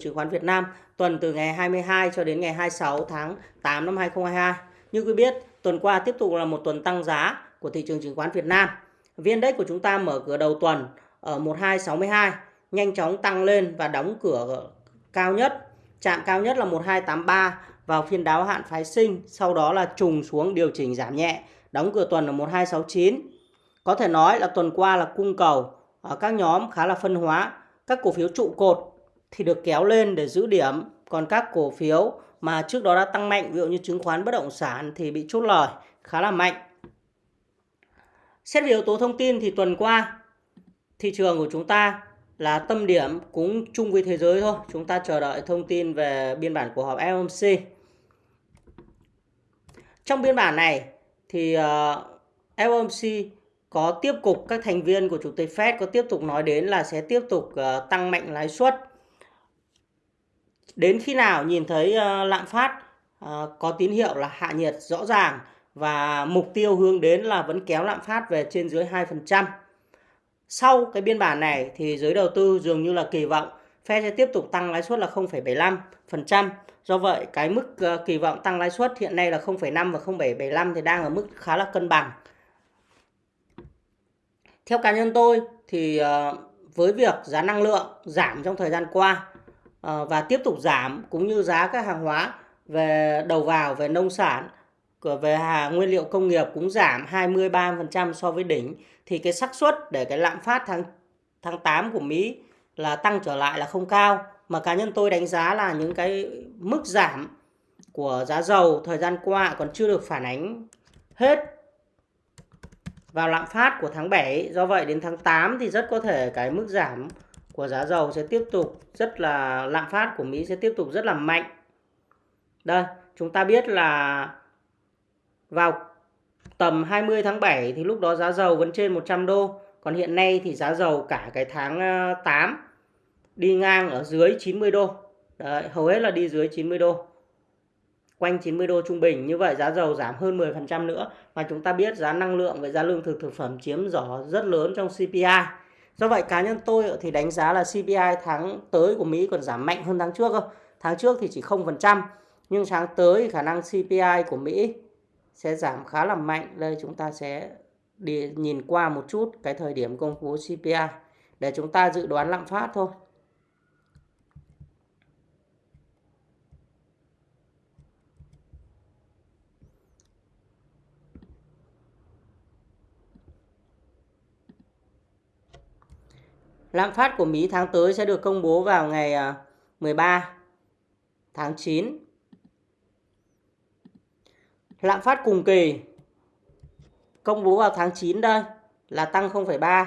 chứng khoán Việt Nam tuần từ ngày 22 cho đến ngày 26 tháng 8 năm 2022. Như quý biết, tuần qua tiếp tục là một tuần tăng giá của thị trường chứng khoán Việt Nam. viên Index của chúng ta mở cửa đầu tuần ở 1262, nhanh chóng tăng lên và đóng cửa cao nhất, chạm cao nhất là 1283 vào phiên đáo hạn phái sinh, sau đó là trùng xuống điều chỉnh giảm nhẹ, đóng cửa tuần ở 1269. Có thể nói là tuần qua là cung cầu ở các nhóm khá là phân hóa, các cổ phiếu trụ cột thì được kéo lên để giữ điểm, còn các cổ phiếu mà trước đó đã tăng mạnh, ví dụ như chứng khoán bất động sản thì bị chốt lời khá là mạnh. Xét về yếu tố thông tin thì tuần qua thị trường của chúng ta là tâm điểm cũng chung với thế giới thôi. Chúng ta chờ đợi thông tin về biên bản của họp FOMC. Trong biên bản này thì ờ, FOMC có tiếp tục các thành viên của chủ tịch Fed có tiếp tục nói đến là sẽ tiếp tục ờ, tăng mạnh lãi suất. Đến khi nào nhìn thấy ờ, lạm phát ờ, có tín hiệu là hạ nhiệt rõ ràng và mục tiêu hướng đến là vẫn kéo lạm phát về trên dưới 2%. Sau cái biên bản này thì giới đầu tư dường như là kỳ vọng Fed sẽ tiếp tục tăng lãi suất là 0,75%. Do vậy cái mức ờ, kỳ vọng tăng lãi suất hiện nay là 0,5 và 0,75 thì đang ở mức khá là cân bằng. Theo cá nhân tôi thì với việc giá năng lượng giảm trong thời gian qua Ờ, và tiếp tục giảm cũng như giá các hàng hóa về đầu vào, về nông sản về hàng nguyên liệu công nghiệp cũng giảm 23% so với đỉnh. Thì cái xác suất để cái lạm phát tháng tháng 8 của Mỹ là tăng trở lại là không cao. Mà cá nhân tôi đánh giá là những cái mức giảm của giá dầu thời gian qua còn chưa được phản ánh hết vào lạm phát của tháng 7 do vậy đến tháng 8 thì rất có thể cái mức giảm của giá dầu sẽ tiếp tục rất là lạm phát của Mỹ sẽ tiếp tục rất là mạnh đây chúng ta biết là vào tầm 20 tháng 7 thì lúc đó giá dầu vẫn trên 100 đô. Còn hiện nay thì giá dầu cả cái tháng ờ, 8 đi ngang ở dưới 90 đô. Đấy, hầu hết là đi dưới 90 đô. Quanh 90 đô trung bình. Như vậy giá dầu giảm hơn 10% nữa. Và chúng ta biết giá năng lượng và giá lương thực thực phẩm chiếm rõ rất lớn trong CPI. Do vậy, cá nhân tôi thì đánh giá là CPI tháng tới của Mỹ còn giảm mạnh hơn tháng trước cơ. Tháng trước thì chỉ 0%. Nhưng tháng tới khả năng CPI của Mỹ sẽ giảm khá là mạnh. Đây chúng ta sẽ đi nhìn qua một chút cái thời điểm công bố CPI để chúng ta dự đoán lạm phát thôi. Lạm phát của Mỹ tháng tới sẽ được công bố vào ngày à, 13 tháng 9 Lạm phát cùng kỳ công bố vào tháng 9 đây là tăng 0,3.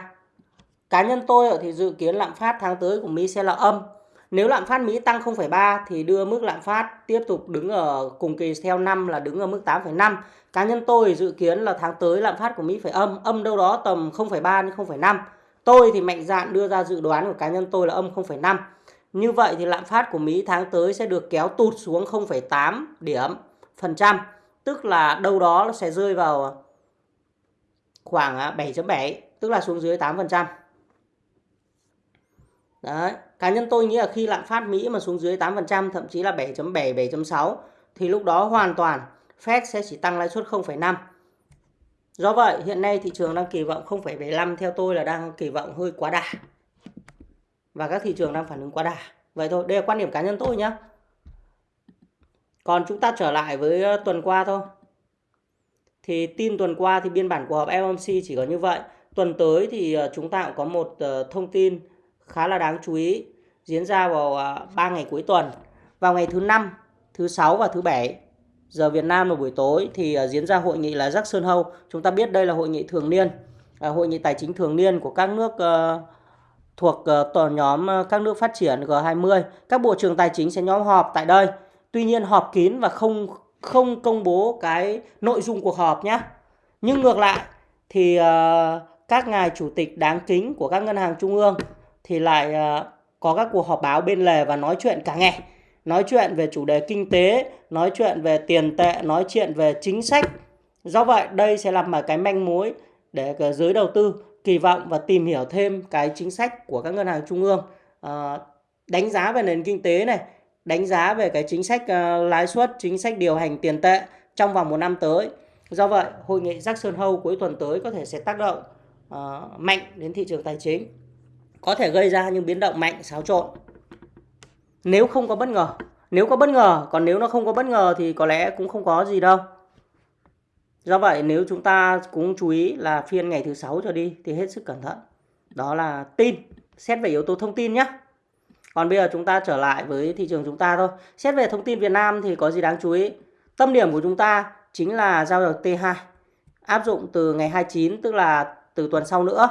Cá nhân tôi thì dự kiến lạm phát tháng tới của Mỹ sẽ là âm. Nếu lạm phát Mỹ tăng 0,3 thì đưa mức lạm phát tiếp tục đứng ở cùng kỳ theo năm là đứng ở mức 8,5. Cá nhân tôi dự kiến là tháng tới lạm phát của Mỹ phải âm, âm đâu đó tầm 0,3 đến 0,5. Tôi thì mạnh dạn đưa ra dự đoán của cá nhân tôi là âm 0,5. Như vậy thì lạm phát của Mỹ tháng tới sẽ được kéo tụt xuống 0,8 điểm phần trăm tức là đâu đó nó sẽ rơi vào khoảng à, 7.7 tức là xuống dưới 8%. Đấy, cá nhân tôi nghĩ là khi lạm phát Mỹ mà xuống dưới 8%, thậm chí là 7.7, 7.6 thì lúc đó hoàn toàn Fed sẽ chỉ tăng lãi suất 0,5. Do vậy, hiện nay thị trường đang kỳ vọng 0,75 theo tôi là đang kỳ vọng hơi quá đà. Và các thị trường đang phản ứng quá đà. Vậy thôi, đây là quan điểm cá nhân tôi nhé. Còn chúng ta trở lại với ờ, tuần qua thôi. Thì tin tuần qua thì biên bản của họp FOMC chỉ có như vậy. Tuần tới thì ờ, chúng ta cũng có một ờ, thông tin khá là đáng chú ý diễn ra vào 3 ngày cuối tuần. Vào ngày thứ năm, thứ sáu và thứ bảy giờ Việt Nam vào buổi tối thì à, diễn ra hội nghị là Jackson Hole. Chúng ta biết đây là hội nghị thường niên, à, hội nghị tài chính thường niên của các nước ờ, thuộc ờ, tổ nhóm ờ, các nước phát triển G20. Các bộ trưởng tài chính sẽ nhóm họp tại đây Tuy nhiên họp kín và không không công bố cái nội dung cuộc họp nhé. Nhưng ngược lại thì uh, các ngài chủ tịch đáng kính của các ngân hàng trung ương thì lại uh, có các cuộc họp báo bên lề và nói chuyện cả ngày. Nói chuyện về chủ đề kinh tế, nói chuyện về tiền tệ, nói chuyện về chính sách. Do vậy đây sẽ là một cái manh mối để ờ, giới đầu tư kỳ vọng và tìm hiểu thêm cái chính sách của các ngân hàng trung ương À, đánh giá về nền kinh tế này, đánh giá về cái chính sách uh, lãi suất, chính sách điều hành tiền tệ trong vòng một năm tới. Do vậy, hội nghị Jackson Hole cuối tuần tới có thể sẽ tác động uh, mạnh đến thị trường tài chính. Có thể gây ra những biến động mạnh, xáo trộn. Nếu không có bất ngờ. Nếu có bất ngờ, còn nếu nó không có bất ngờ thì có lẽ cũng không có gì đâu. Do vậy nếu chúng ta cũng chú ý là phiên ngày thứ sáu trở đi thì hết sức cẩn thận. Đó là tin, xét về yếu tố thông tin nhé. Còn bây giờ chúng ta trở lại với thị trường chúng ta thôi. Xét về thông tin Việt Nam thì có gì đáng chú ý? Tâm điểm của chúng ta chính là giao dịch T2 áp dụng từ ngày 29 tức là từ tuần sau nữa.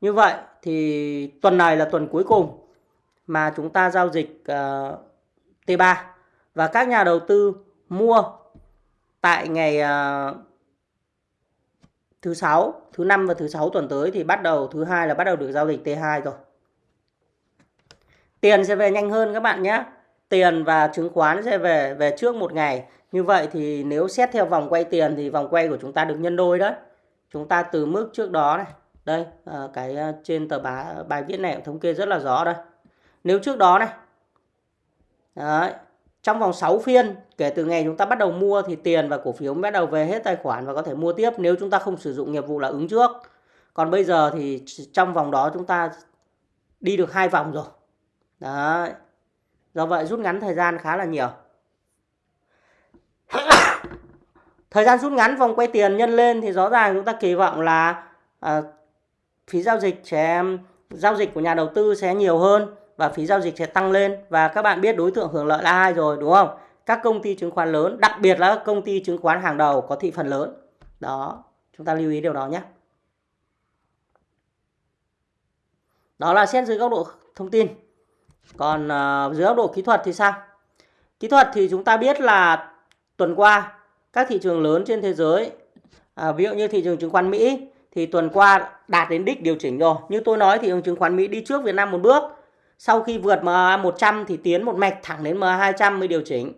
Như vậy thì tuần này là tuần cuối cùng mà chúng ta giao dịch ờ, uh, T3 và các nhà đầu tư mua tại ngày uh, thứ sáu, thứ năm và thứ sáu tuần tới thì bắt đầu thứ hai là bắt đầu được giao dịch T2 rồi. Tiền sẽ về nhanh hơn các bạn nhé. Tiền và chứng khoán sẽ về về trước một ngày. Như vậy thì nếu xét theo vòng quay tiền thì vòng quay của chúng ta được nhân đôi đấy. Chúng ta từ mức trước đó này, đây ờ, cái trên tờ bài, bài viết này thống kê rất là rõ đây. Nếu trước đó này, đấy, trong vòng 6 phiên kể từ ngày chúng ta bắt đầu mua thì tiền và cổ phiếu bắt đầu về hết tài khoản và có thể mua tiếp nếu chúng ta không sử dụng nghiệp vụ là ứng trước. Còn bây giờ thì trong vòng đó chúng ta đi được hai vòng rồi. Đấy. Do vậy rút ngắn thời gian khá là nhiều. thời gian rút ngắn vòng quay tiền nhân lên thì rõ ràng chúng ta kỳ vọng là à, phí giao dịch sẽ giao dịch của nhà đầu tư sẽ nhiều hơn và phí giao dịch sẽ tăng lên và các bạn biết đối tượng hưởng lợi là ai rồi đúng không? Các công ty chứng khoán lớn, đặc biệt là các công ty chứng khoán hàng đầu có thị phần lớn. Đó, chúng ta lưu ý điều đó nhé. Đó là xét dưới góc độ thông tin. Còn uh, dưới góc độ kỹ thuật thì sao? Kỹ thuật thì chúng ta biết là tuần qua các thị trường lớn trên thế giới, à, ví dụ như thị trường chứng khoán Mỹ thì tuần qua đạt đến đích điều chỉnh rồi. Như tôi nói thị trường chứng khoán Mỹ đi trước Việt Nam một bước sau khi vượt MA 100 thì tiến một mạch thẳng đến MA 200 mới điều chỉnh.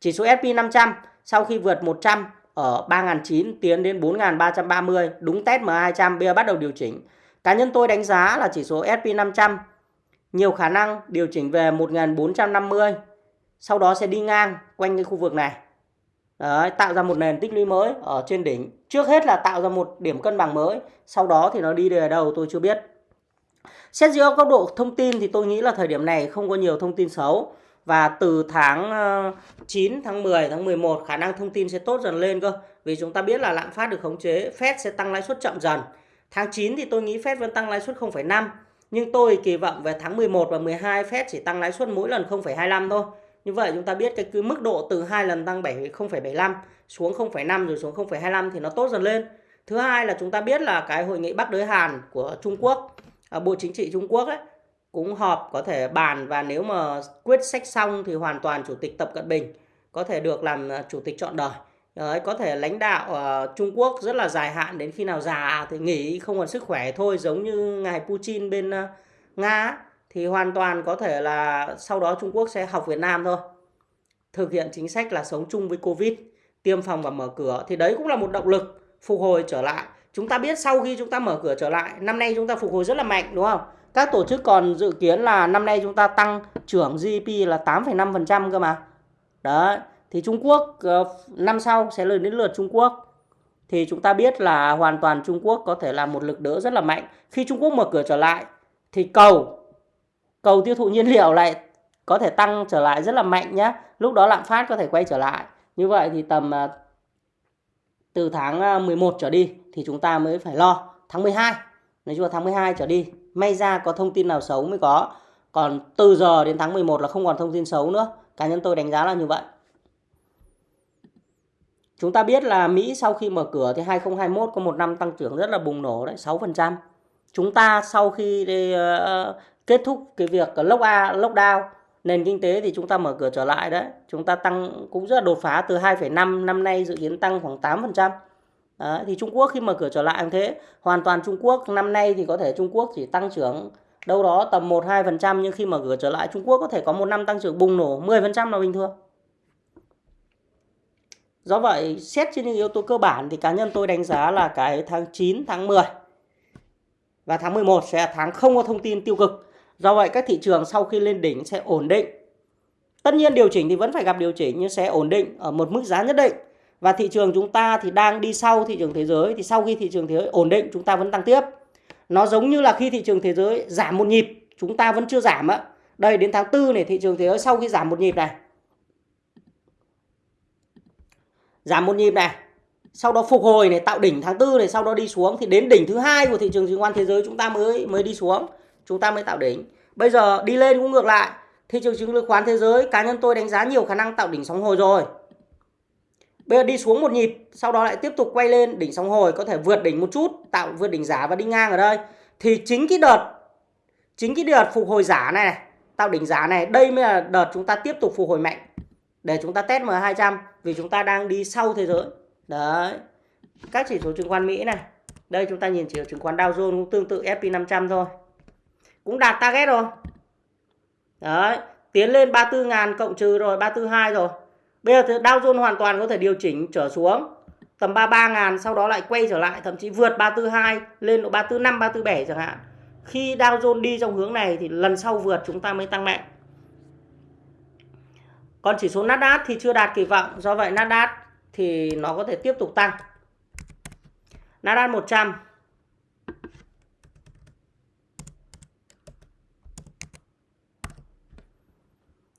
Chỉ số S&P 500 sau khi vượt 100 ở 3.900 tiến đến 4.330 đúng test MA 200 bây giờ bắt đầu điều chỉnh. Cá nhân tôi đánh giá là chỉ số S&P 500 nhiều khả năng điều chỉnh về 1450 sau đó sẽ đi ngang quanh cái khu vực này. Đấy, tạo ra một nền tích lũy mới ở trên đỉnh. Trước hết là tạo ra một điểm cân bằng mới, sau đó thì nó đi về đâu tôi chưa biết. Xét dưới góc độ thông tin thì tôi nghĩ là thời điểm này không có nhiều thông tin xấu. Và từ tháng ờ, 9, tháng 10, tháng 11 khả năng thông tin sẽ tốt dần lên cơ. Vì chúng ta biết là lạm phát được khống chế, Fed sẽ tăng lãi suất chậm dần. Tháng 9 thì tôi nghĩ Fed vẫn tăng lãi suất 0,5. Nhưng tôi kỳ vọng về tháng 11 và 12 Fed chỉ tăng lãi suất mỗi lần 0,25 thôi. Như vậy chúng ta biết cái cứ mức độ từ hai lần tăng 7 0,75 xuống 0,5 rồi xuống 0,25 thì nó tốt dần lên. Thứ hai là chúng ta biết là cái hội nghị Bắc đối Hàn của Trung Quốc Ờ, Bộ Chính trị Trung Quốc ấy, cũng họp có thể bàn và nếu mà quyết sách xong thì hoàn toàn Chủ tịch Tập Cận Bình có thể được làm ờ, Chủ tịch chọn đời. Đấy, có thể lãnh đạo uh, Trung Quốc rất là dài hạn đến khi nào già thì nghỉ không còn sức khỏe thôi giống như ngài Putin bên uh, Nga thì hoàn toàn có thể là sau đó Trung Quốc sẽ học Việt Nam thôi. Thực hiện chính sách là sống chung với Covid, tiêm phòng và mở cửa thì đấy cũng là một động lực phục hồi trở lại Chúng ta biết sau khi chúng ta mở cửa trở lại, năm nay chúng ta phục hồi rất là mạnh đúng không? Các tổ chức còn dự kiến là năm nay chúng ta tăng trưởng GDP là 8,5% cơ mà. Đấy, thì Trung Quốc ờ, năm sau sẽ lên đến lượt Trung Quốc. Thì chúng ta biết là hoàn toàn Trung Quốc có thể là một lực đỡ rất là mạnh. Khi Trung Quốc mở cửa trở lại thì cầu cầu tiêu thụ nhiên liệu lại có thể tăng trở lại rất là mạnh nhé. Lúc đó lạm phát có thể quay trở lại. Như vậy thì tầm ờ, từ tháng à, 11 trở đi thì chúng ta mới phải lo. Tháng 12 nói chung là tháng 12 trở đi may ra có thông tin nào xấu mới có. Còn từ giờ đến tháng 11 là không còn thông tin xấu nữa. Cá nhân tôi đánh giá là như vậy. Chúng ta biết là Mỹ sau khi mở cửa thì 2021 có một năm tăng trưởng rất là bùng nổ đấy 6% chúng ta sau khi uh, kết thúc cái việc lockdown nền kinh tế thì chúng ta mở cửa trở lại đấy chúng ta tăng cũng rất là đột phá từ 2,5 năm nay dự kiến tăng khoảng 8% Đấy, thì Trung Quốc khi mở cửa trở lại như thế hoàn toàn Trung Quốc năm nay thì có thể Trung Quốc chỉ tăng trưởng đâu đó tầm 1-2% nhưng khi mở cửa trở lại Trung Quốc có thể có một năm tăng trưởng bùng nổ 10% là bình thường. Do vậy xét trên những yếu tố cơ bản thì cá nhân tôi đánh giá là cái tháng 9, tháng 10 và tháng 11 sẽ là tháng không có thông tin tiêu cực. Do vậy các thị trường sau khi lên đỉnh sẽ ổn định. Tất nhiên điều chỉnh thì vẫn phải gặp điều chỉnh nhưng sẽ ổn định ở một mức giá nhất định. Và thị trường chúng ta thì đang đi sau thị trường thế giới thì sau khi thị trường thế giới ổn định chúng ta vẫn tăng tiếp. Nó giống như là khi thị trường thế giới giảm một nhịp chúng ta vẫn chưa giảm á. Đây đến tháng 4 này thị trường thế giới sau khi giảm một nhịp này. Giảm một nhịp này. Sau đó phục hồi này tạo đỉnh tháng 4 này sau đó đi xuống thì đến đỉnh thứ hai của thị trường chứng khoán thế giới chúng ta mới mới đi xuống, chúng ta mới tạo đỉnh. Bây giờ đi lên cũng ngược lại. Thị trường chứng khoán thế giới cá nhân tôi đánh giá nhiều khả năng tạo đỉnh sóng hồi rồi. Bây giờ đi xuống một nhịp, sau đó lại tiếp tục quay lên đỉnh sóng hồi có thể vượt đỉnh một chút, tạo vượt đỉnh giá và đi ngang ở đây. Thì chính cái đợt chính cái đợt phục hồi giá này, này tạo đỉnh giá này, đây mới là đợt chúng ta tiếp tục phục hồi mạnh để chúng ta test M200 vì chúng ta đang đi sau thế giới. Đấy. Các chỉ số chứng khoán Mỹ này. Đây chúng ta nhìn chỉ số chứng khoán Dow Jones cũng tương tự S&P 500 thôi. Cũng đạt target rồi. Đấy, tiến lên 34 ngàn cộng trừ rồi 342 rồi. Bây giờ thì Dow Jones hoàn toàn có thể điều chỉnh trở xuống tầm 33 ngàn sau đó lại quay trở lại thậm chí vượt 342 lên độ 345 347 chẳng hạn. Khi Dow Jones đi trong hướng này thì lần sau vượt chúng ta mới tăng mạnh. Còn chỉ số Nasdaq thì chưa đạt kỳ vọng, do vậy Nasdaq thì nó có thể tiếp tục tăng. Nasdaq 100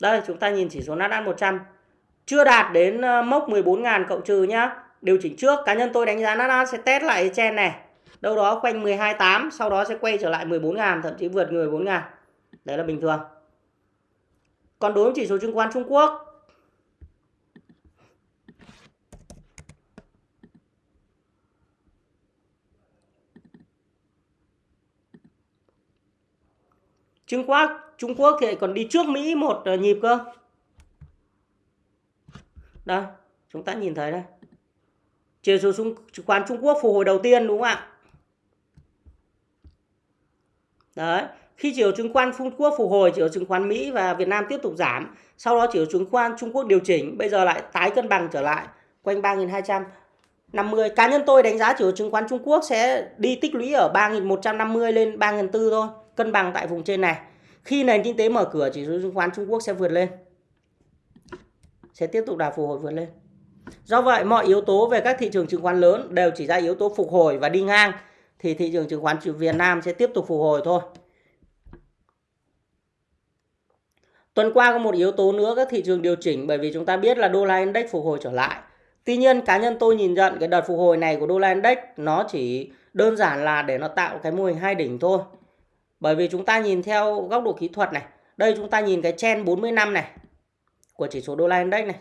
Đây, chúng ta nhìn chỉ số Nasdaq 100 chưa đạt đến ờ, mốc 14.000 cộng trừ nhá. Điều chỉnh trước, cá nhân tôi đánh giá Nasdaq sẽ test lại chen này. Đâu đó quanh 12.8 sau đó sẽ quay trở lại 14.000 thậm chí vượt 14.000. Đấy là bình thường. Còn đối với chỉ số chứng khoán Trung Quốc Trung Quốc Trung Quốc thì còn đi trước Mỹ một ờ, nhịp cơ. Đây, chúng ta nhìn thấy đây. Chỉ số chứng khoán Trung Quốc phục hồi đầu tiên đúng không ạ? Đấy, khi chỉ số chứng khoán Trung Quốc phục hồi, chỉ số chứng khoán Mỹ và Việt Nam tiếp tục giảm, sau đó chỉ số chứng khoán Trung Quốc điều chỉnh, bây giờ lại tái cân bằng trở lại quanh 3250. Cá nhân tôi đánh giá chỉ số chứng khoán Trung Quốc sẽ đi tích lũy ở 3150 lên 3400 thôi, cân bằng tại vùng trên này. Khi nền kinh tế mở cửa, chỉ số chứng khoán Trung Quốc sẽ vượt lên. Sẽ tiếp tục đà phục hồi vượt lên. Do vậy, mọi yếu tố về các thị trường chứng khoán lớn đều chỉ ra yếu tố phục hồi và đi ngang thì thị trường chứng khoán Việt Nam sẽ tiếp tục phục hồi thôi. Tuần qua có một yếu tố nữa các thị trường điều chỉnh bởi vì chúng ta biết là đô la index phục hồi trở lại. Tuy nhiên cá nhân tôi nhìn nhận cái đợt phục hồi này của đô la index nó chỉ đơn giản là để nó tạo cái mô hình hai đỉnh thôi. Bởi vì chúng ta nhìn theo góc độ kỹ thuật này, đây chúng ta nhìn cái chen 40 năm này của chỉ số đô la index này.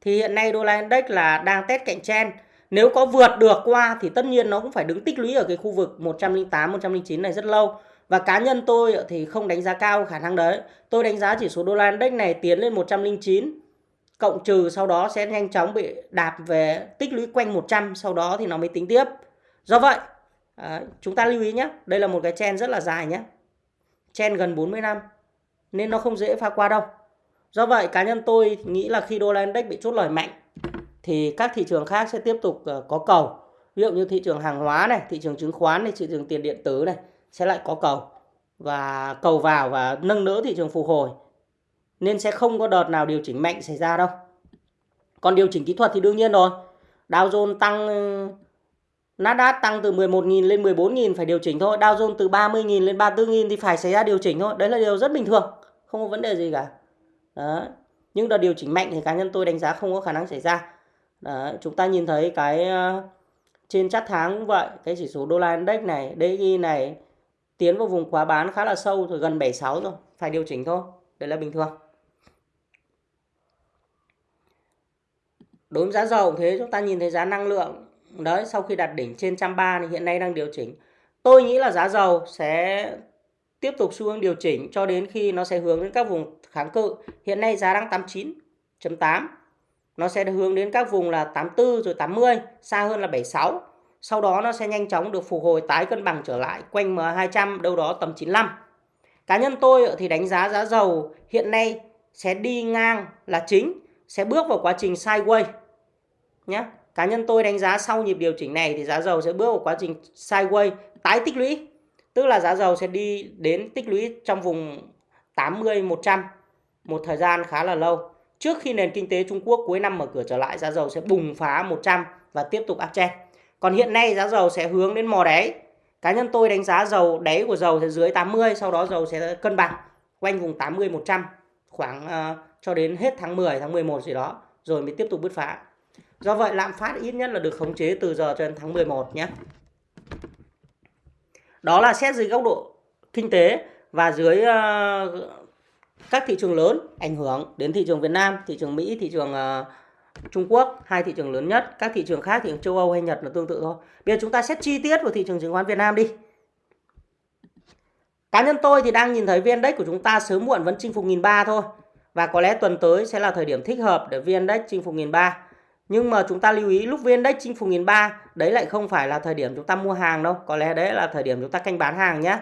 Thì hiện nay đô la index là đang test cạnh chen. Nếu có vượt được qua thì tất nhiên nó cũng phải đứng tích lũy ở cái khu vực 108 109 này rất lâu. Và cá nhân tôi thì không đánh giá cao khả năng đấy. Tôi đánh giá chỉ số đô la index này tiến lên 109 cộng trừ sau đó sẽ nhanh chóng bị đạp về tích lũy quanh 100 sau đó thì nó mới tính tiếp. Do vậy, à, chúng ta lưu ý nhé, đây là một cái chen rất là dài nhé. Chen gần 40 năm nên nó không dễ pha qua đâu. Do vậy cá nhân tôi nghĩ là khi đô la index bị chốt lời mạnh thì các thị trường khác sẽ tiếp tục ờ, có cầu. Ví dụ như thị trường hàng hóa này, thị trường chứng khoán này, thị trường tiền điện tử này sẽ lại có cầu và cầu vào và nâng đỡ thị trường phục hồi nên sẽ không có đợt nào điều chỉnh mạnh xảy ra đâu còn điều chỉnh kỹ thuật thì đương nhiên rồi Dow Jones tăng Nasdaq tăng từ 11.000 lên 14.000 phải điều chỉnh thôi. Dow Jones từ 30.000 lên 34.000 thì phải xảy ra điều chỉnh thôi. Đấy là điều rất bình thường, không có vấn đề gì cả. Đó. nhưng đợt điều chỉnh mạnh thì cá nhân tôi đánh giá không có khả năng xảy ra. Đó. chúng ta nhìn thấy cái ờ, trên chart tháng cũng vậy, cái chỉ số đô la index này DXY này tiến vào vùng quá bán khá là sâu rồi gần 76 rồi, phải điều chỉnh thôi. Đấy là bình thường. Đối với giá dầu thế, chúng ta nhìn thấy giá năng lượng đấy sau khi đạt đỉnh trên 130 thì hiện nay đang điều chỉnh tôi nghĩ là giá dầu sẽ tiếp tục xu hướng điều chỉnh cho đến khi nó sẽ hướng đến các vùng kháng cự hiện nay giá đang 89.8 nó sẽ hướng đến các vùng là 84 rồi 80 xa hơn là 76 sau đó nó sẽ nhanh chóng được phục hồi tái cân bằng trở lại quanh M200 đâu đó tầm 95. Cá nhân tôi thì đánh giá giá dầu hiện nay sẽ đi ngang là chính, sẽ bước vào quá trình sideways. Nhé. Cá nhân tôi đánh giá sau nhịp điều chỉnh này thì giá dầu sẽ bước vào quá trình sideways tái tích lũy. Tức là giá dầu sẽ đi đến tích lũy trong vùng 80 100 một thời gian khá là lâu. Trước khi nền kinh tế Trung Quốc cuối năm mở cửa trở lại, giá dầu sẽ bùng phá 100 và tiếp tục uptrend. Còn hiện nay giá dầu sẽ hướng đến mò đáy. Cá nhân tôi đánh giá dầu đáy của dầu sẽ dưới 80, sau đó dầu sẽ cân bằng quanh vùng 80 100 khoảng uh, cho đến hết tháng 10 tháng 11 gì đó rồi mới tiếp tục bứt phá. Do vậy lạm phát ít nhất là được khống chế từ giờ cho đến tháng 11 nhé. Đó là xét dưới góc độ kinh tế và dưới uh, các thị trường lớn ảnh hưởng đến thị trường Việt Nam, thị trường Mỹ, thị trường uh, Trung Quốc, hai thị trường lớn nhất. Các thị trường khác, thị trường châu Âu hay Nhật là tương tự thôi. Bây giờ chúng ta xét chi tiết vào thị trường chứng khoán Việt Nam đi. Cá nhân tôi thì đang nhìn thấy VN Index của chúng ta sớm muộn vẫn chinh phục 1.300 thôi. Và có lẽ tuần tới sẽ là thời điểm thích hợp để VN Index chinh phục 1.300. Nhưng mà chúng ta lưu ý lúc VN Index chinh phục 1003 đấy lại không phải là thời điểm chúng ta mua hàng đâu. Có lẽ đấy là thời điểm chúng ta canh bán hàng nhé.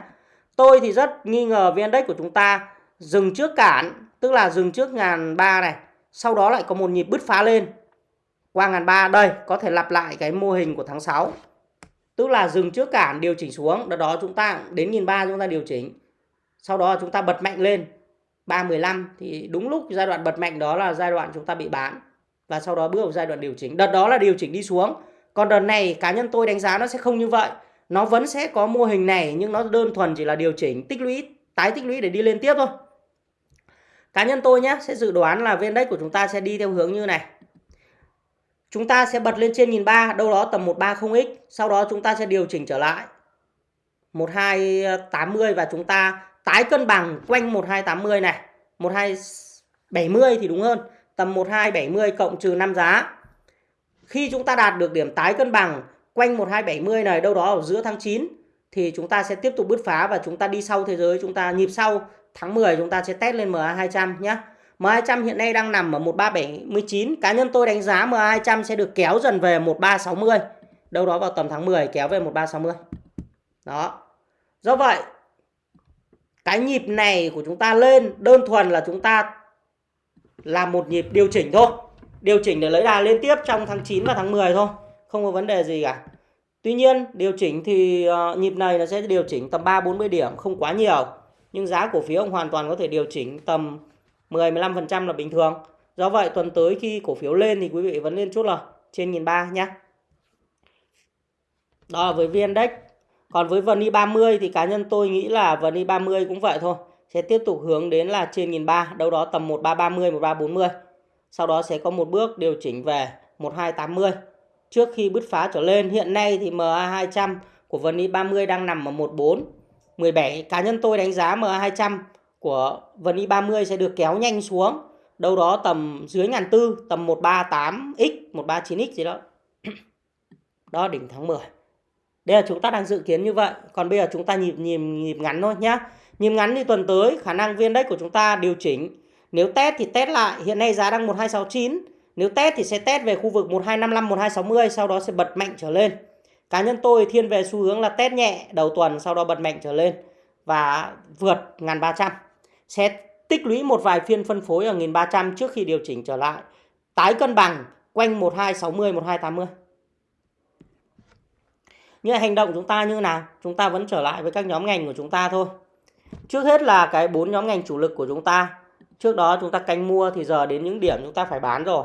Tôi thì rất nghi ngờ VN Index của chúng ta dừng trước cản, tức là dừng trước ngàn ba này. Sau đó lại có một nhịp bứt phá lên qua ngàn ba đây có thể lặp lại cái mô hình của tháng 6 tức là dừng trước cản điều chỉnh xuống đó đó chúng ta đến nghìn ba chúng ta điều chỉnh sau đó chúng ta bật mạnh lên 315 thì đúng lúc giai đoạn bật mạnh đó là giai đoạn chúng ta bị bán và sau đó bước vào giai đoạn điều chỉnh. Đợt đó là điều chỉnh đi xuống. Còn đợt này, cá nhân tôi đánh giá nó sẽ không như vậy. Nó vẫn sẽ có mô hình này, nhưng nó đơn thuần chỉ là điều chỉnh, tích lũy, tái tích lũy để đi lên tiếp thôi. Cá nhân tôi nhé, sẽ dự đoán là vn index của chúng ta sẽ đi theo hướng như này. Chúng ta sẽ bật lên trên 1003 đâu đó tầm 130x sau đó chúng ta sẽ điều chỉnh trở lại. 1280 và chúng ta tái cân bằng quanh 1280 này. 1270 thì đúng hơn tầm 1270 cộng trừ 5 giá khi chúng ta đạt được điểm tái cân bằng quanh 1270 này đâu đó ở giữa tháng 9 thì chúng ta sẽ tiếp tục bứt phá và chúng ta đi sau thế giới chúng ta nhịp sau tháng 10 chúng ta sẽ test lên MA200 nhé MA200 hiện nay đang nằm ở 1379. Cá nhân tôi đánh giá MA200 sẽ được kéo dần về 1360. Đâu đó vào tầm tháng 10 kéo về 1360. Đó. Do vậy, cái nhịp này của chúng ta lên đơn thuần là chúng ta là một nhịp điều chỉnh thôi. Điều chỉnh để lấy đà lên tiếp trong tháng 9 và tháng 10 thôi. Không có vấn đề gì cả. Tuy nhiên, điều chỉnh thì uh, nhịp này nó sẽ điều chỉnh tầm 3-40 điểm, không quá nhiều. Nhưng giá cổ phiếu hoàn toàn có thể điều chỉnh tầm 10-15% là bình thường. Do vậy tuần tới khi cổ phiếu lên thì quý vị vẫn lên chút là trên 1.300 nhé. Đó là với VN Index. Còn với VN 30 thì cá nhân tôi nghĩ là VN 30 cũng vậy thôi. Sẽ tiếp tục hướng đến là trên 1.300, đâu đó tầm 1330, 1340. Sau đó sẽ có một bước điều chỉnh về 1280. Trước khi bứt phá trở lên, hiện nay thì MA200 của VN 30 đang nằm ở 14 17. Cá nhân tôi đánh giá MA200 của vần i30 sẽ được kéo nhanh xuống đâu đó tầm dưới ngàn tư tầm 138x 139x gì đó đó đỉnh tháng 10 đây là chúng ta đang dự kiến như vậy còn bây giờ chúng ta nhịp nhịp nhịp ngắn thôi nhé nhịp ngắn thì tuần tới khả năng viên đất của chúng ta điều chỉnh nếu test thì test lại hiện nay giá đang 1269 nếu test thì sẽ test về khu vực 1255 1260 sau đó sẽ bật mạnh trở lên cá nhân tôi thiên về xu hướng là test nhẹ đầu tuần sau đó bật mạnh trở lên và vượt 1300 sẽ tích lũy một vài phiên phân phối ở 1300 trước khi điều chỉnh trở lại. Tái cân bằng quanh 1260, 1280. Nhưng hành động chúng ta như nào? Chúng ta vẫn trở lại với các nhóm ngành của chúng ta thôi. Trước hết là cái bốn nhóm ngành chủ lực của chúng ta. Trước đó chúng ta canh mua thì giờ đến những điểm chúng ta phải bán rồi.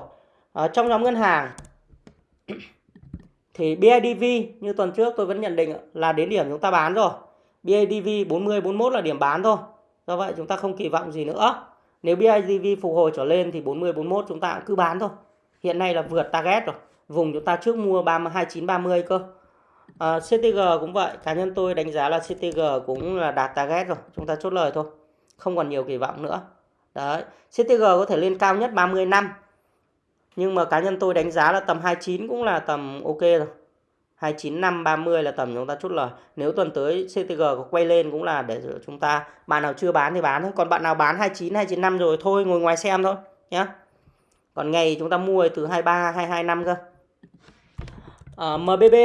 À, trong nhóm ngân hàng thì BIDV như tuần trước tôi vẫn nhận định là đến điểm chúng ta bán rồi. BIDV 40 41 là điểm bán thôi. Do vậy chúng ta không kỳ vọng gì nữa. Nếu BIDV phục hồi trở lên thì 40 41 chúng ta cứ bán thôi. Hiện nay là vượt target rồi. Vùng chúng ta trước mua 30 29 30 cơ. Ờ, à, CTG cũng vậy, cá nhân tôi đánh giá là CTG cũng là đạt target rồi, chúng ta chốt lời thôi. Không còn nhiều kỳ vọng nữa. Đấy, CTG có thể lên cao nhất 30 năm. Nhưng mà cá nhân tôi đánh giá là tầm 29 cũng là tầm ok rồi. 29 năm 30 là tầm chúng ta chốt lời. Nếu tuần tới CTG có quay lên cũng là để chúng ta bạn nào chưa bán thì bán thôi, còn bạn nào bán 29 29 năm rồi thôi ngồi ngoài xem thôi nhá. Còn ngày chúng ta mua từ 23 22 năm cơ. Ờ, à, MBB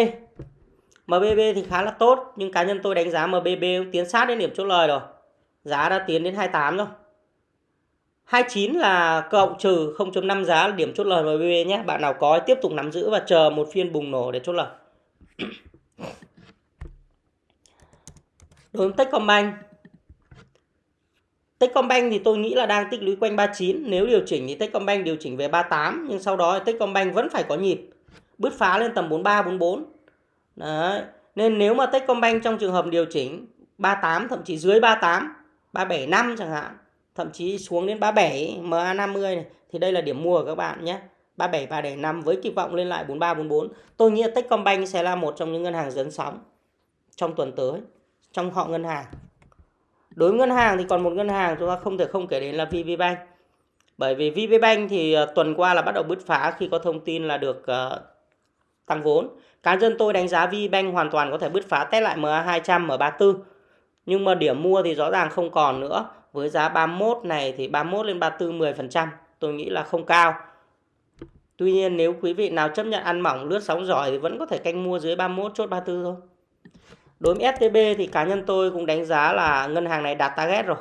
MBB thì khá là tốt, nhưng cá nhân tôi đánh giá MBB tiến sát đến điểm chốt lời rồi. Giá đã tiến đến 28 rồi. 29 là cộng trừ 0.5 giá là điểm chốt lời MBB nhé. Bạn nào có tiếp tục nắm giữ và chờ một phiên bùng nổ để chốt lời. đối với Techcombank Techcombank thì tôi nghĩ là đang tích lũy quanh 39 nếu điều chỉnh thì Techcombank điều chỉnh về 38 nhưng sau đó Techcombank vẫn phải có nhịp bứt phá lên tầm 43 44 đấy. Nên nếu mà Techcombank trong trường hợp điều chỉnh 38 thậm chí dưới 38 375 chẳng hạn thậm chí xuống đến 37 MA50 này thì đây là điểm mua của các bạn nhé. 37 375 với kỳ vọng lên lại 43 44 tôi nghĩ Techcombank sẽ là một trong những ngân hàng dẫn sóng trong tuần tới trong họ ngân hàng. Đối với ngân hàng thì còn một ngân hàng chúng ta không thể không kể đến là VPBank bởi vì VPBank thì ờ, tuần qua là bắt đầu bứt phá khi có thông tin là được uh, tăng vốn cá nhân tôi đánh giá VBank hoàn toàn có thể bứt phá test lại MA200 M34 nhưng mà điểm mua thì rõ ràng không còn nữa với giá 31 này thì 31 lên 34 10% tôi nghĩ là không cao Tuy nhiên nếu quý vị nào chấp nhận ăn mỏng lướt sóng giỏi thì vẫn có thể canh mua dưới 31 chốt 34 thôi Đối với STB thì cá nhân tôi cũng đánh giá là ngân hàng này đạt target rồi.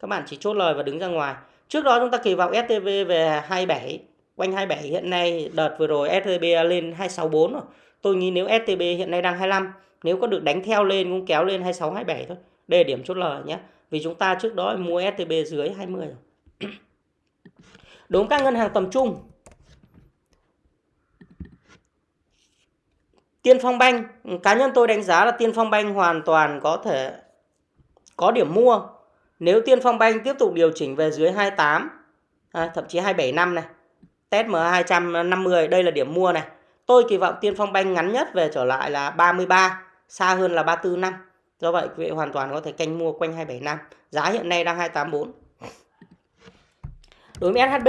Các bạn chỉ chốt lời và đứng ra ngoài. Trước đó chúng ta kỳ vọng STB về 27, quanh 27 hiện nay đợt vừa rồi STB lên 264 rồi. Tôi nghĩ nếu STB hiện nay đang 25, nếu có được đánh theo lên cũng kéo lên 26 27 thôi. Đây là điểm chốt lời nhé. Vì chúng ta trước đó mua STB dưới 20 rồi. Đối với các ngân hàng tầm trung Tiên Phong Banh, cá nhân tôi đánh giá là Tiên Phong Banh hoàn toàn có thể có điểm mua. Nếu Tiên Phong Banh tiếp tục điều chỉnh về dưới 28, à, thậm chí 27 năm này, test M250, đây là điểm mua này. Tôi kỳ vọng Tiên Phong Banh ngắn nhất về trở lại là 33, xa hơn là 34 năm. Do vậy quý vị hoàn toàn có thể canh mua quanh 27 năm. Giá hiện nay đang 284. Đối với SHB,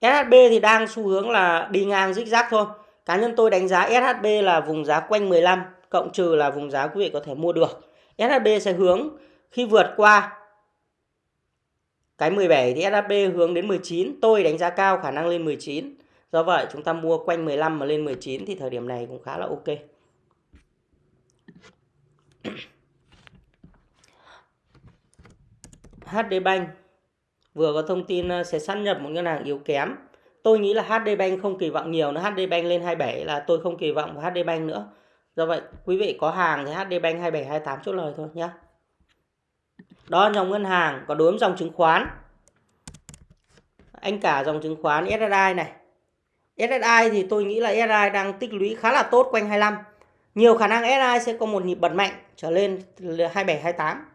SHB thì đang xu hướng là đi ngang rích rác thôi. Cá nhân tôi đánh giá SHB là vùng giá quanh 15 cộng trừ là vùng giá quý vị có thể mua được. SHB sẽ hướng khi vượt qua cái 17 thì SHB hướng đến 19. Tôi đánh giá cao khả năng lên 19. Do vậy, chúng ta mua quanh 15 mà lên 19 thì thời điểm này cũng khá là ok. HD Bank vừa có thông tin ờ, sẽ sát nhập một ngân hàng yếu kém. Tôi nghĩ là HD Bank không kỳ vọng nhiều nữa. HD Bank lên 27 là tôi không kỳ vọng vào HD Bank nữa. Do vậy, quý vị có hàng thì HD Bank 27 28 chốt lời thôi nhé. Đó là dòng ngân hàng, còn đối với dòng chứng khoán. Anh cả dòng chứng khoán SSI này. SSI thì tôi nghĩ là SSI đang tích lũy khá là tốt quanh 25. Nhiều khả năng SSI sẽ có một nhịp bật mạnh trở lên 27 28.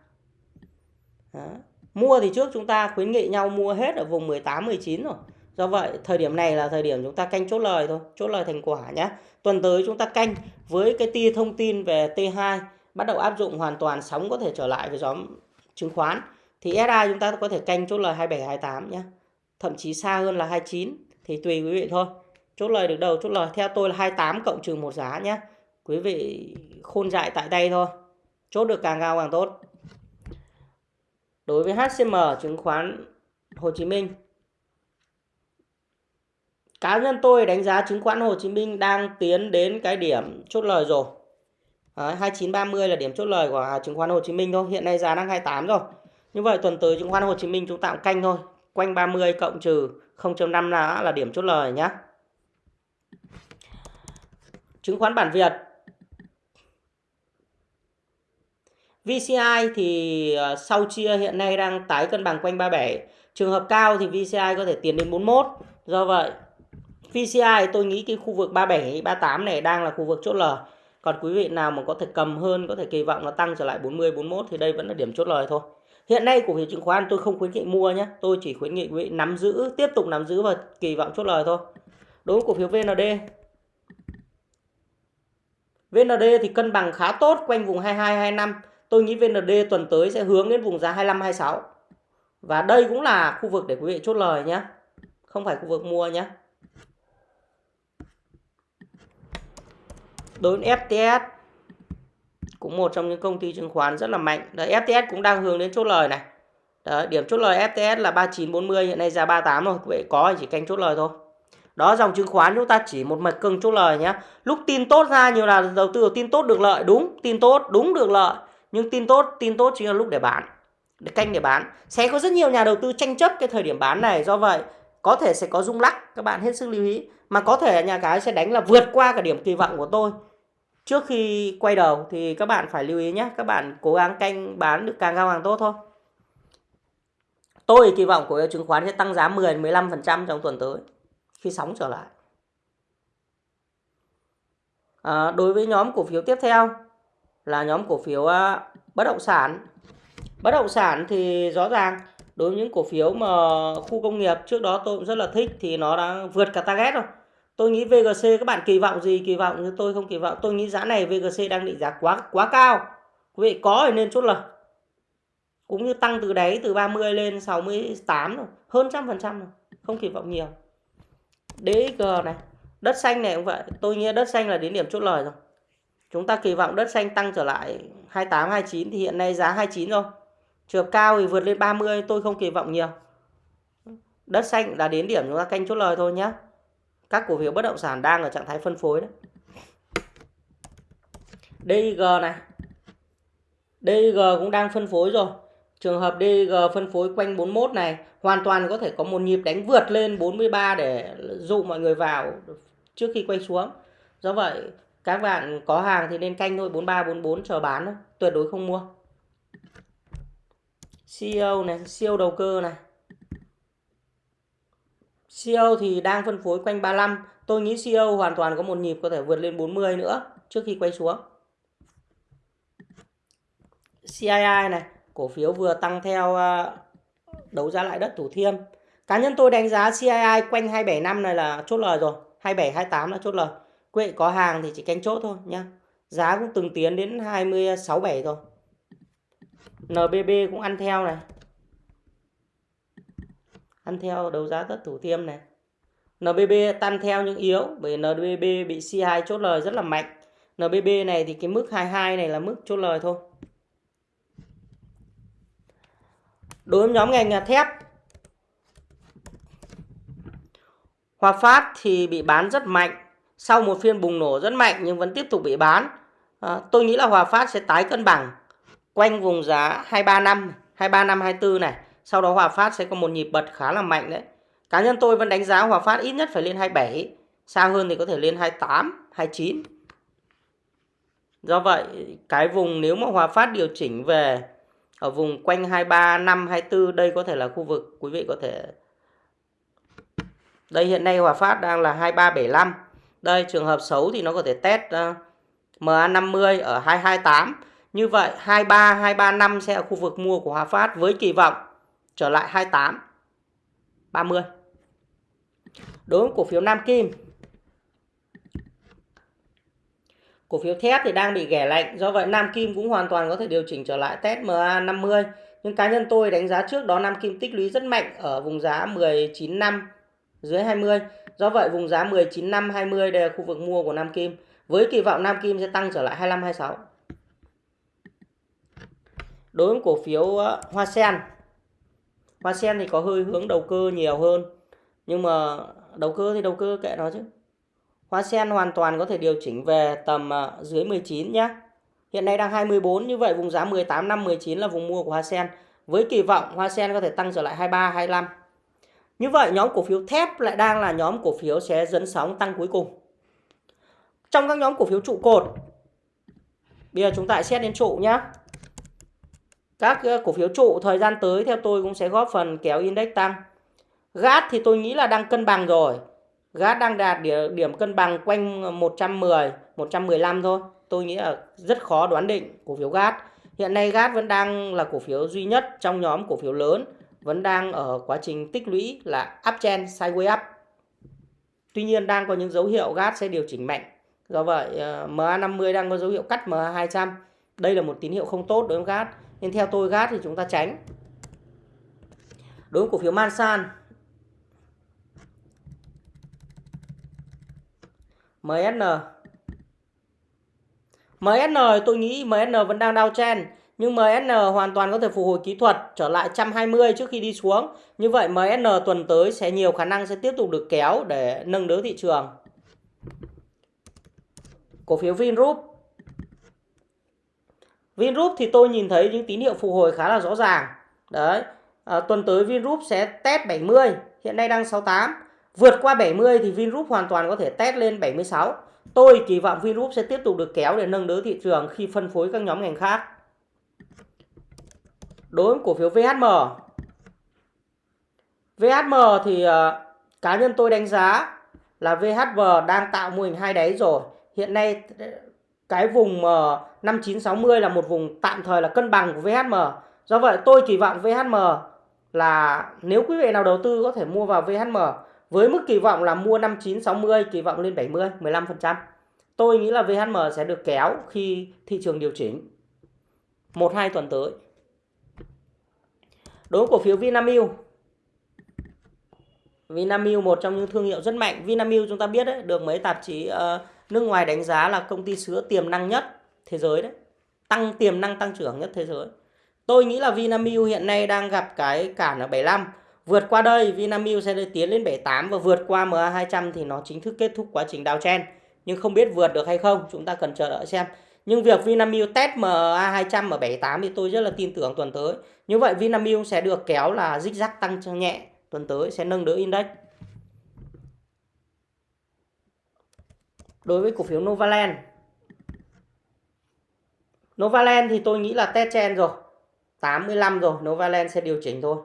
Đó. Mua thì trước chúng ta khuyến nghị nhau mua hết ở vùng 18 19 rồi. Do vậy thời điểm này là thời điểm chúng ta canh chốt lời thôi, chốt lời thành quả nhé. Tuần tới chúng ta canh với cái tia thông tin về T2 bắt đầu áp dụng hoàn toàn sóng có thể trở lại với nhóm chứng khoán, thì SI chúng ta có thể canh chốt lời 27 28 nhé. Thậm chí xa hơn là 29 thì tùy quý vị thôi. Chốt lời được đầu, chốt lời theo tôi là 28 cộng trừ một giá nhé. Quý vị khôn dại tại đây thôi. Chốt được càng cao càng tốt đối với HCM chứng khoán Hồ Chí Minh cá nhân tôi đánh giá chứng khoán Hồ Chí Minh đang tiến đến cái điểm chốt lời rồi Đấy, 2930 là điểm chốt lời của à, chứng khoán Hồ Chí Minh thôi hiện nay giá đang 28 rồi như vậy tuần tới chứng khoán Hồ Chí Minh chúng ta cũng canh thôi quanh 30 cộng trừ 0.5 là là điểm chốt lời nhé chứng khoán bản Việt VCI thì à, sau chia hiện nay đang tái cân bằng quanh 37. Trường hợp cao thì VCI có thể tiến đến 41. Do vậy VCI tôi nghĩ cái khu vực 37, 38 này đang là khu vực chốt lời. Còn quý vị nào mà có thể cầm hơn, có thể kỳ vọng nó tăng trở lại 40, 41 thì đây vẫn là điểm chốt lời thôi. Hiện nay cổ phiếu chứng khoán tôi không khuyến nghị mua nhé. Tôi chỉ khuyến nghị quý vị nắm giữ, tiếp tục nắm giữ và kỳ vọng chốt lời thôi. Đối với cổ phiếu VND. VND thì cân bằng khá tốt quanh vùng 22, 25 tôi nghĩ VND tuần tới sẽ hướng đến vùng giá 25 26. Và đây cũng là khu vực để quý vị chốt lời nhé. Không phải khu vực mua nhé. Đối với FTS cũng một trong những công ty chứng khoán rất là mạnh. Đấy, FTS cũng đang hướng đến chốt lời này. Đấy, điểm chốt lời FTS là 3940 hiện nay giá 38 rồi. Vậy có chỉ canh chốt lời thôi. Đó dòng chứng khoán chúng ta chỉ một mạch cưng chốt lời nhé. Lúc tin tốt ra nhiều là đầu tư tin tốt được lợi đúng, tin tốt đúng được lợi nhưng tin tốt tin tốt chính là lúc để bán để canh để bán sẽ có rất nhiều nhà đầu tư tranh chấp cái thời điểm bán này do vậy có thể sẽ có rung lắc các bạn hết sức lưu ý mà có thể nhà cái sẽ đánh là vượt qua cả điểm kỳ vọng của tôi trước khi quay đầu thì các bạn phải lưu ý nhé các bạn cố gắng canh bán được càng cao càng tốt thôi. Tôi kỳ vọng cổ phiếu chứng khoán sẽ tăng giá 10 15% trong tuần tới khi sóng trở lại. À, đối với nhóm cổ phiếu tiếp theo là nhóm cổ phiếu uh, bất động sản. Bất động sản thì rõ ràng đối với những cổ phiếu mà khu công nghiệp trước đó tôi cũng rất là thích thì nó đã vượt cả target rồi tôi nghĩ VGC các bạn kỳ vọng gì? Kỳ vọng như tôi không kỳ vọng. Tôi nghĩ giá này VGC đang định giá quá quá cao. Quý vị, có thì nên chốt lời. Cũng như tăng từ đáy từ 30 lên 68 rồi hơn trăm phần trăm rồi không kỳ vọng nhiều. DXG này. Đất xanh này cũng vậy. Tôi nghĩ đất xanh là đến điểm chốt lời rồi. Chúng ta kỳ vọng đất xanh tăng trở lại 28 29 thì hiện nay giá 29 rồi trường cao thì vượt lên 30 tôi không kỳ vọng nhiều. Đất xanh là đến điểm chúng ta canh chốt lời thôi nhé các cổ phiếu bất động sản đang ở trạng thái phân phối đấy DG này. DG cũng đang phân phối rồi. Trường hợp DG phân phối quanh 41 này, hoàn toàn có thể có một nhịp đánh vượt lên 43 để dụ mọi người vào trước khi quay xuống. Do vậy, các bạn có hàng thì nên canh thôi 43 44 chờ bán thôi, tuyệt đối không mua. CEO này siêu đầu cơ này. CEO thì đang phân phối quanh 35 tôi nghĩ CEO hoàn toàn có một nhịp có thể vượt lên 40 nữa trước khi quay xuống. CII này, cổ phiếu vừa tăng theo ờ, đấu giá lại đất Thủ Thiêm. Cá nhân tôi đánh giá CII quanh 275 này là chốt lời rồi. 27 28 là chốt lời. Quý vị có hàng thì chỉ canh chốt thôi nhá. Giá cũng từng tiến đến 26 7 rồi. NBB cũng ăn theo này ăn theo đấu giá tất Thủ Thiêm này. NBB tan theo những yếu bởi NBB bị C2 chốt lời rất là mạnh. NBB này thì cái mức 22 này là mức chốt lời thôi. Đối với nhóm ngành thép Hòa Phát thì bị bán rất mạnh. Sau một phiên bùng nổ rất mạnh nhưng vẫn tiếp tục bị bán. À, tôi nghĩ là Hòa Phát sẽ tái cân bằng quanh vùng giá 235 235 24 này sau đó Hòa Phát sẽ có một nhịp bật khá là mạnh đấy. Cá nhân tôi vẫn đánh giá Hòa Phát ít nhất phải lên 27 xa hơn thì có thể lên 28 29 do vậy cái vùng nếu mà Hòa Phát điều chỉnh về ở vùng quanh 23 5 24 đây có thể là khu vực quý vị có thể. Đây hiện nay Hòa Phát đang là 2375 đây trường hợp xấu thì nó có thể test ờ, uh, MA50 ở 228 như vậy 23 235 sẽ là khu vực mua của Hòa Phát với kỳ vọng trở lại 28 30 đối với cổ phiếu Nam Kim Cổ phiếu thép thì đang bị ghẻ lạnh, do vậy Nam Kim cũng hoàn toàn có thể điều chỉnh trở lại test MA50. Nhưng cá nhân tôi đánh giá trước đó Nam Kim tích lũy rất mạnh ở vùng giá 19 năm dưới 20. Do vậy vùng giá 19 năm 20 đây là khu vực mua của Nam Kim. Với kỳ vọng Nam Kim sẽ tăng trở lại 25 26. Đối với cổ phiếu ờ, Hoa Sen. Hoa Sen thì có hơi hướng đầu cơ nhiều hơn. Nhưng mà đầu cơ thì đầu cơ kệ nó chứ. Hoa sen hoàn toàn có thể điều chỉnh về tầm à, dưới 19 nhé. Hiện nay đang 24 như vậy vùng giá 18 năm 19 là vùng mua của Hoa sen. Với kỳ vọng Hoa sen có thể tăng trở lại 23 25. Như vậy nhóm cổ phiếu thép lại đang là nhóm cổ phiếu sẽ dẫn sóng tăng cuối cùng. Trong các nhóm cổ phiếu trụ cột, Bây giờ chúng ta xét đến trụ nhé. Các ờ, cổ phiếu trụ thời gian tới theo tôi cũng sẽ góp phần kéo index tăng. GAT thì tôi nghĩ là đang cân bằng rồi. GAT đang đạt điểm cân bằng quanh ờ, 110, 115 thôi. Tôi nghĩ là rất khó đoán định cổ phiếu GAT. Hiện nay GAT vẫn đang là cổ phiếu duy nhất trong nhóm cổ phiếu lớn vẫn đang ở quá trình tích lũy là uptrend sideways up. Tuy nhiên đang có những dấu hiệu GAT sẽ điều chỉnh mạnh. Do vậy ờ, MA50 đang có dấu hiệu cắt MA200. Đây là một tín hiệu không tốt đối với GAT. Nên theo tôi gát thì chúng ta tránh. Đối với cổ phiếu Mansan MSN MSN tôi nghĩ MSN vẫn đang downtrend nhưng MSN hoàn toàn có thể phục hồi kỹ thuật, trở lại 120 trước khi đi xuống. Như vậy MSN tuần tới sẽ nhiều khả năng sẽ tiếp tục được kéo để nâng đỡ thị trường. Cổ phiếu Vingroup Vingroup thì tôi nhìn thấy những tín hiệu phục hồi khá là rõ ràng. Đấy, à, tuần tới Vingroup sẽ test 70, hiện nay đang 68. Vượt qua 70 thì Vingroup hoàn toàn có thể test lên 76. Tôi kỳ vọng Vingroup sẽ tiếp tục được kéo để nâng đỡ thị trường khi phân phối các nhóm ngành khác. Đối với cổ phiếu VHM. VHM thì à, cá nhân tôi đánh giá là VHM đang tạo mô hình hai đáy rồi. Hiện nay cái vùng à, 5960 là một vùng tạm thời là cân bằng của VHM. Do vậy tôi kỳ vọng VHM là nếu quý vị nào đầu tư có thể mua vào VHM với mức kỳ vọng là mua 5960 kỳ vọng lên 70 15%. Tôi nghĩ là VHM sẽ được kéo khi thị trường điều chỉnh 1 2 tuần tới. Đối với cổ phiếu Vinamilk Vinamilk một trong những thương hiệu rất mạnh. Vinamilk chúng ta biết đấy, được mấy tạp chí uh, nước ngoài đánh giá là công ty sữa tiềm năng nhất thế giới đấy. Tăng tiềm năng tăng trưởng nhất thế giới. Tôi nghĩ là Vinamilk hiện nay đang gặp cái cản ở 75. Vượt qua đây Vinamilk sẽ tiến lên 78 và vượt qua MA200 thì nó chính thức kết thúc quá trình downtrend. Nhưng không biết vượt được hay không, chúng ta cần chờ đợi xem. Nhưng việc Vinamilk test MA200 ở 78 thì tôi rất là tin tưởng tuần tới. Như vậy Vinamilk sẽ được kéo là dích rắc tăng nhẹ tuần tới sẽ nâng đỡ index. Đối với cổ phiếu Novaland. Novaland thì tôi nghĩ là test trend rồi. 85 rồi, Novaland sẽ điều chỉnh thôi.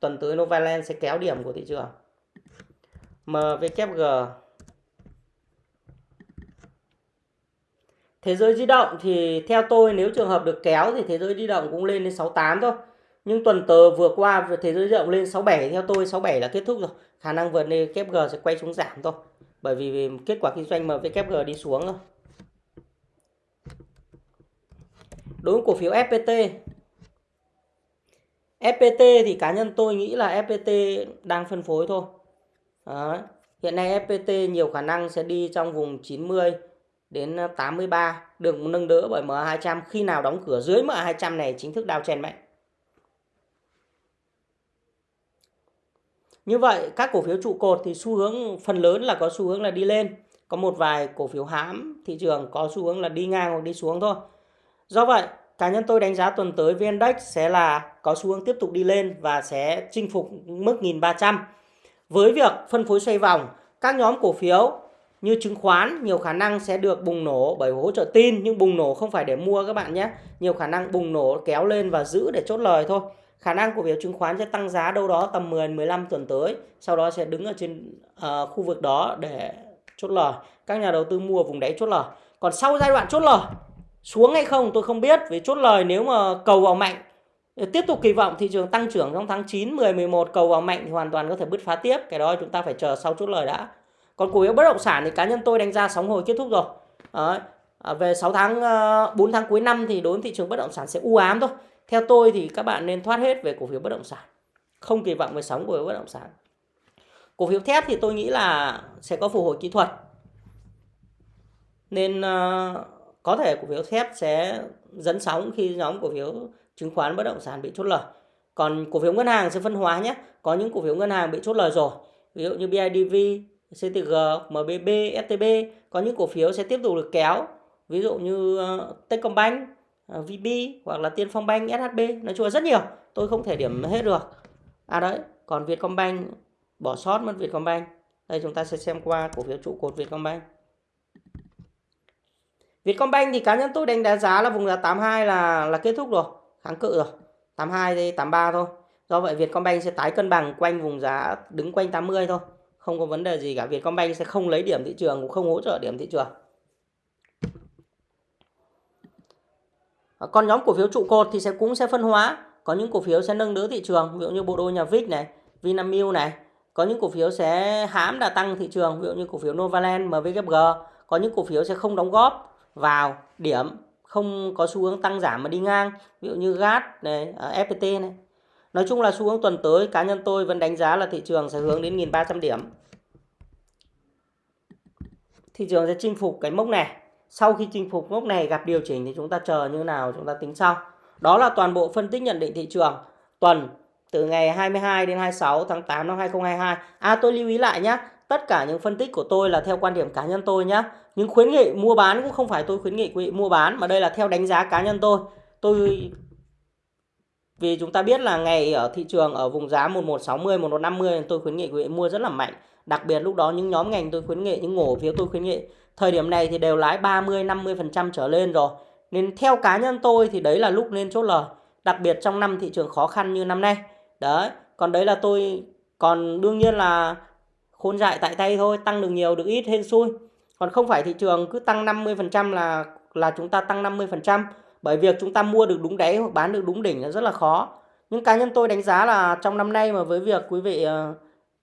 Tuần tới Novaland sẽ kéo điểm của thị trường. MVKG Thế giới di động thì theo tôi nếu trường hợp được kéo thì thế giới di động cũng lên đến 68 thôi. Nhưng tuần tờ vừa qua thế giới di động lên 67 theo tôi 67 là kết thúc rồi. Khả năng vượt lên G sẽ quay xuống giảm thôi. Bởi vì kết quả kinh doanh MVKG đi xuống thôi. Đối với cổ phiếu FPT FPT thì cá nhân tôi nghĩ là FPT đang phân phối thôi. Đó. Hiện nay FPT nhiều khả năng sẽ đi trong vùng 90 đến 83 được nâng đỡ bởi MA200 khi nào đóng cửa dưới MA200 này chính thức đào chèn mạnh. Như vậy, các cổ phiếu trụ cột thì xu hướng, phần lớn là có xu hướng là đi lên. Có một vài cổ phiếu hãm thị trường có xu hướng là đi ngang hoặc đi xuống thôi. Do vậy cá nhân tôi đánh giá tuần tới VN-Index sẽ là có xu hướng tiếp tục đi lên và sẽ chinh phục mức 1300. Với việc phân phối xoay vòng, các nhóm cổ phiếu như chứng khoán nhiều khả năng sẽ được bùng nổ bởi hỗ trợ tin nhưng bùng nổ không phải để mua các bạn nhé. Nhiều khả năng bùng nổ kéo lên và giữ để chốt lời thôi. Khả năng cổ phiếu chứng khoán sẽ tăng giá đâu đó tầm 10 15 tuần tới, sau đó sẽ đứng ở trên uh, khu vực đó để chốt lời. Các nhà đầu tư mua vùng đáy chốt lời. Còn sau giai đoạn chốt lời xuống hay không tôi không biết vì chốt lời nếu mà cầu vào mạnh tiếp tục kỳ vọng thị trường tăng trưởng trong tháng 9, 10, 11 cầu vào mạnh thì hoàn toàn có thể bứt phá tiếp. Cái đó chúng ta phải chờ sau chốt lời đã. Còn cổ phiếu bất động sản thì cá nhân tôi đánh giá sóng hồi kết thúc rồi. À, về 6 tháng ờ, 4 tháng cuối năm thì đối với thị trường bất động sản sẽ u ám thôi. Theo tôi thì các bạn nên thoát hết về cổ phiếu bất động sản. Không kỳ vọng về sóng của bất động sản. Cổ phiếu thép thì tôi nghĩ là sẽ có phục hồi kỹ thuật. Nên uh, có thể cổ phiếu thép sẽ dẫn sóng khi nhóm cổ phiếu chứng khoán bất động sản bị chốt lời. Còn cổ phiếu ngân hàng sẽ phân hóa nhé. Có những cổ phiếu ngân hàng bị chốt lời rồi. Ví dụ như BIDV, CTG, MBB, STB. Có những cổ phiếu sẽ tiếp tục được kéo. Ví dụ như ờ, Techcombank, ờ, VB hoặc là Tiên Phong Bank, SHB. Nói chung là rất nhiều. Tôi không thể điểm hết được. À đấy, còn Vietcombank bỏ sót mất Vietcombank. Đây chúng ta sẽ xem qua cổ phiếu trụ cột Vietcombank. Vietcombank thì cá nhân tôi đánh giá là vùng giá 82 là là kết thúc rồi, kháng cự rồi. 82 thì 83 thôi. Do vậy Vietcombank sẽ tái cân bằng quanh vùng giá đứng quanh 80 thôi. Không có vấn đề gì cả. Vietcombank sẽ không lấy điểm thị trường cũng không hỗ trợ điểm thị trường. Còn nhóm cổ phiếu trụ cột thì sẽ cũng sẽ phân hóa. Có những cổ phiếu sẽ nâng đỡ thị trường, ví dụ như bộ đôi nhà VIX này, Vinamilk này. Có những cổ phiếu sẽ hãm đà tăng thị trường, ví dụ như cổ phiếu Novaland, MVKG. Có những cổ phiếu sẽ không đóng góp vào điểm không có xu hướng tăng giảm mà đi ngang, ví dụ như GAT này ờ, FPT này. Nói chung là xu hướng tuần tới, cá nhân tôi vẫn đánh giá là thị trường sẽ hướng đến 1.300 điểm. Thị trường sẽ chinh phục cái mốc này. Sau khi chinh phục mốc này, gặp điều chỉnh thì chúng ta chờ như nào, chúng ta tính sau. Đó là toàn bộ phân tích nhận định thị trường. Tuần từ ngày 22 đến 26 tháng 8 năm 2022 à tôi lưu ý lại nhé tất cả những phân tích của tôi là theo quan điểm cá nhân tôi nhé nhưng khuyến nghị mua bán cũng không phải tôi khuyến nghị quý vị mua bán mà đây là theo đánh giá cá nhân tôi tôi Vì chúng ta biết là ngày ở thị trường ở vùng giá 1160, 1150 tôi khuyến nghị quý vị mua rất là mạnh. Đặc biệt lúc đó những nhóm ngành tôi khuyến nghị, những ngổ phiếu tôi khuyến nghị. Thời điểm này thì đều lái 30, 50% trở lên rồi. Nên theo cá nhân tôi thì đấy là lúc nên chốt lời. Đặc biệt trong năm thị trường khó khăn như năm nay. Đấy, còn đấy là tôi còn đương nhiên là khôn dại tại tay thôi, tăng được nhiều được ít hên xui. Còn không phải thị trường cứ tăng 50% là là chúng ta tăng 50%, bởi việc chúng ta mua được đúng đáy hoặc bán được đúng đỉnh là rất là khó. Nhưng cá nhân tôi đánh giá là trong năm nay mà với việc quý vị ờ,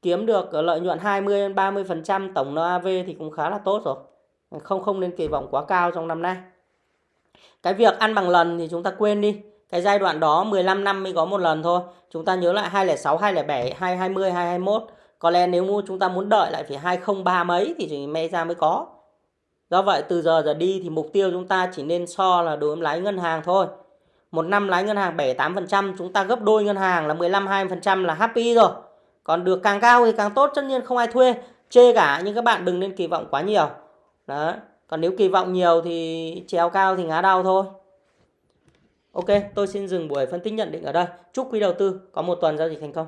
kiếm được ờ, lợi nhuận 20 30% tổng NAV thì cũng khá là tốt rồi. Không không nên kỳ vọng quá cao trong năm nay. Cái việc ăn bằng lần thì chúng ta quên đi. Cái giai đoạn đó 15 năm mới có một lần thôi. Chúng ta nhớ lại 206, 207, 220, 221 có lẽ nếu mua chúng ta muốn đợi lại phải 2030 mấy thì chỉ may ra mới có. Do vậy từ giờ giờ đi thì mục tiêu chúng ta chỉ nên so là đối với lái ngân hàng thôi. Một năm lái ngân hàng 7-8% chúng ta gấp đôi ngân hàng là 15-20% là happy rồi. Còn được càng cao thì càng tốt tất nhiên không ai thuê. Chê cả nhưng các bạn đừng nên kỳ vọng quá nhiều. đó Còn nếu kỳ vọng nhiều thì trèo cao thì ngã đau thôi. Ok, tôi xin dừng buổi phân tích nhận định ở đây. Chúc quý đầu tư có một tuần giao dịch thành công.